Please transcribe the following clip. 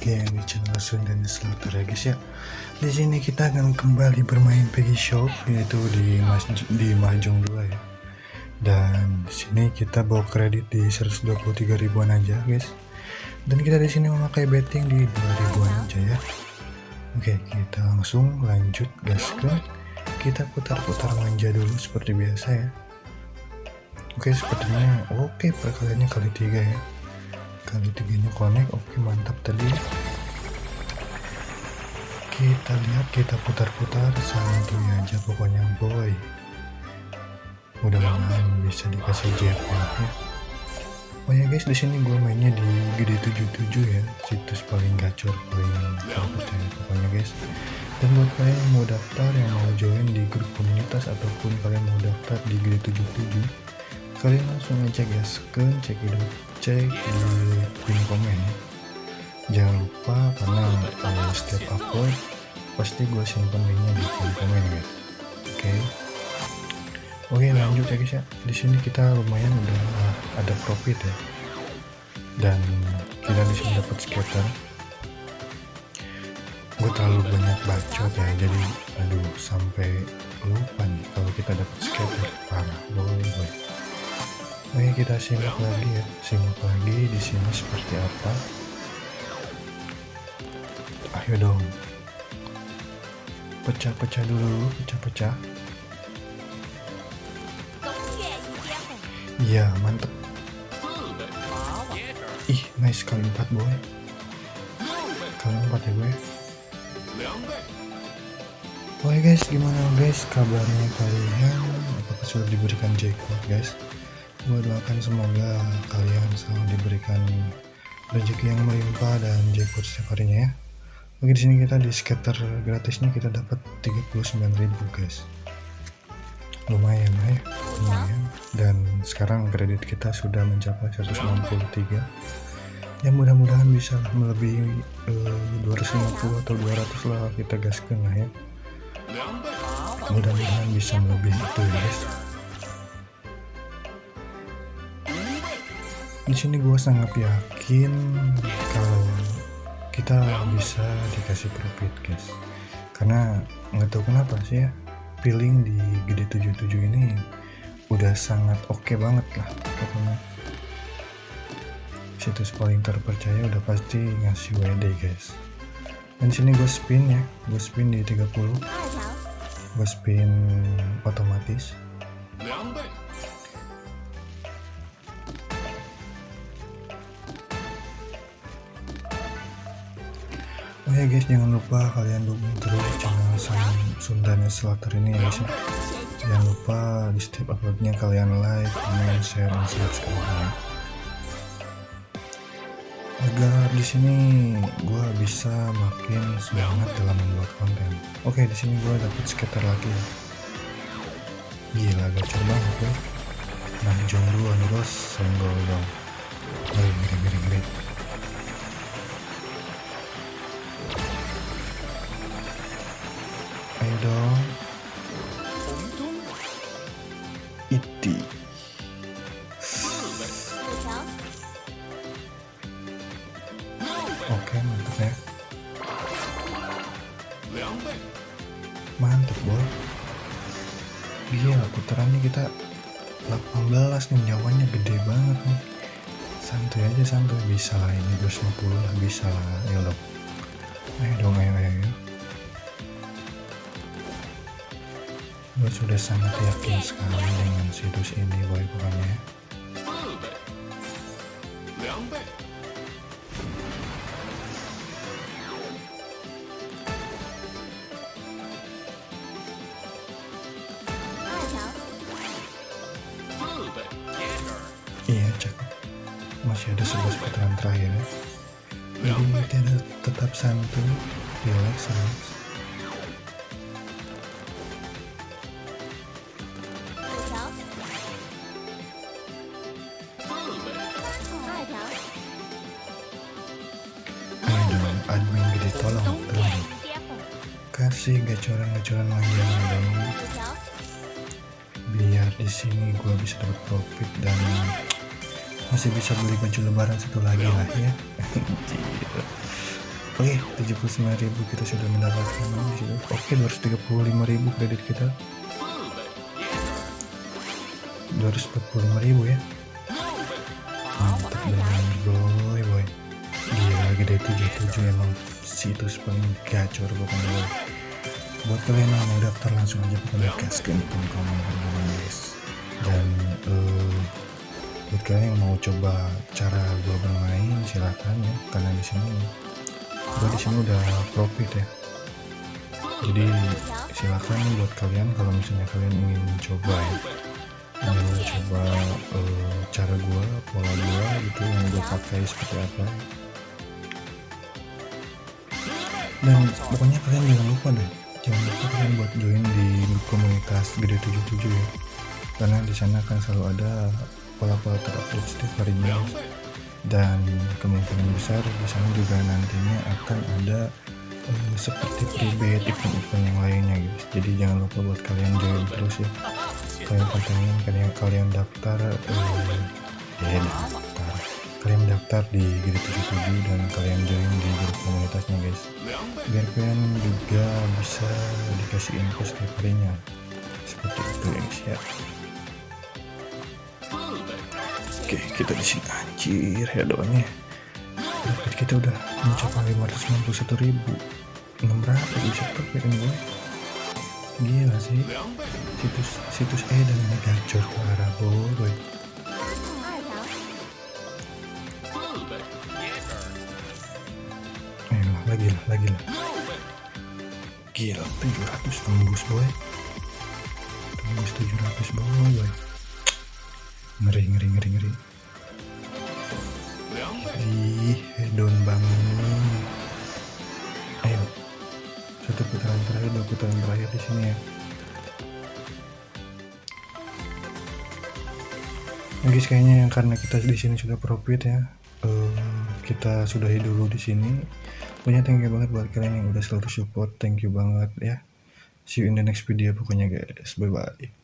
channel Sundan Slaughter ya guys ya. Di sini kita akan kembali bermain Peggy Shop yaitu di Mas di Mahjong 2 ya. Dan di sini kita bawa kredit di 123 ribuan aja guys. Dan kita di sini memakai betting di 2 ribuan aja ya. Oke, kita langsung lanjut gaskan. Kita putar-putar manja dulu seperti biasa ya. Oke, sepertinya oke perkaliannya kali tiga ya kali tiganya connect oke mantap tadi. Kita lihat kita putar-putar santuy aja pokoknya boy. Mudah-mudahan bisa dikasih jackpot ya. Oh ya guys di sini gue mainnya di gede 77 ya. Situs paling gacor paling terpercaya pokoknya guys. Dan buat kalian yang mau daftar yang mau join di grup komunitas ataupun kalian mau daftar di gede 77 kalian langsung aja guys ke cekidot cek di pin komen ya? Jangan lupa karena uh, setiap upload pasti gue simpan linknya di pin komen ya. Oke? Okay. oke okay, lanjut ya guys ya. Di sini kita lumayan udah ada profit ya. Dan kita di sini dapat skater. Gue terlalu banyak bacot ya jadi aduh sampai lupa nih kalau kita dapat skater. Parah boy boy Oke kita simak lagi ya, simak lagi di sini seperti apa. Ayo dong, pecah-pecah dulu, pecah-pecah. Iya mantep. Ih nice kali empat boy. Kali empat ya gue. Oke guys, gimana guys kabarnya kalian? Apakah sudah diberikan jackpot guys? Gue doakan semoga kalian selalu diberikan rezeki yang melimpah dan jackpot setiap harinya ya. Oke di sini kita di skater gratisnya kita dapat 39.000 guys. Lumayan ya, lumayan. Dan sekarang kredit kita sudah mencapai 163. Ya mudah-mudahan bisa melebihi uh, 250 atau 200 lah kita gaskan lah ya. Mudah-mudahan bisa melebihi itu ya guys. Di sini gue sangat yakin kalau kita bisa dikasih profit guys. Karena nggak tahu kenapa sih ya feeling di gede 77 ini udah sangat oke okay banget lah pokoknya. Situs paling terpercaya udah pasti ngasih WD guys. Dan sini gue spin ya gue spin di 30 gue spin otomatis Oh ya guys jangan lupa kalian dukung terus channel Sam Sundane Slater ini ya guys ya. Jangan lupa di setiap uploadnya kalian like, comment, share, dan subscribe ya. Agar di sini gue bisa makin semangat dalam membuat konten. Oke di sini gue dapet skater lagi ya. Gila gacor banget ya. Nah jom dua nih bos, senggol dong. Ngeri ngeri. Iti oke mantap ya. Mantap boy gila putarannya kita 18 nih nyawanya gede banget nih. Santai aja santai bisa lah ini 250 lah bisa lah. Ayo dong. Ayo dong ayo ayo, gue sudah sangat yakin sekali dengan situs ini boy pokoknya. Iya cakep masih ada sebuah putaran terakhir. Ya jadi kita tetap santuy relax relax tolong tolong kasih gacoran-gacoran manjanya dong biar di sini gue bisa dapat profit dan masih bisa beli baju lebaran satu lagi lah ya Oke, okay, 79.000 kita sudah mendapatkan Oke, okay, 235.000 kredit kita. 245.000 ya. Mantap banget boy. Gede 77 emang situs paling gacor pokoknya. Buat kalian yang mau daftar langsung aja pokoknya gaskan komen guys. Dan uh, buat kalian yang mau coba cara gua bermain silahkan ya karena di sini gua di sini udah profit ya jadi silakan buat kalian kalau misalnya kalian ingin mencoba ya ingin mencoba uh, cara gua pola gua gitu yang gua pakai seperti apa dan pokoknya kalian jangan lupa deh jangan lupa kalian buat join di komunitas gede 77 ya. Karena di sana kan selalu ada pola-pola terupdate setiap harinya. Dan kemungkinan besar di sana juga nantinya akan ada um, seperti private event-event yang lainnya guys jadi jangan lupa buat kalian join terus ya. Kalian pantengin kalian kalian daftar um, ya kalian daftar di Grid 77 dan kalian join di grup komunitasnya guys biar kalian juga bisa dikasih info setiap harinya seperti itu guys ya Oke, kita di sini anjir ya doanya. Dapat kita udah mencapai 591 ribu. 600 bisa ini gue. Gila sih. Situs situs Edan ini gacor parah boy. Lagi lah, lagi lah. Gila, 700 tembus boy. Tembus 700 boy. ngeri ngeri ngeri ngeri ih hedon banget ayo satu putaran terakhir dua putaran terakhir di sini ya nah guys kayaknya yang karena kita di sini sudah profit ya uh, kita sudahi dulu di sini punya thank you banget buat kalian yang udah selalu support. Thank you banget ya. See you in the next video pokoknya guys. Bye bye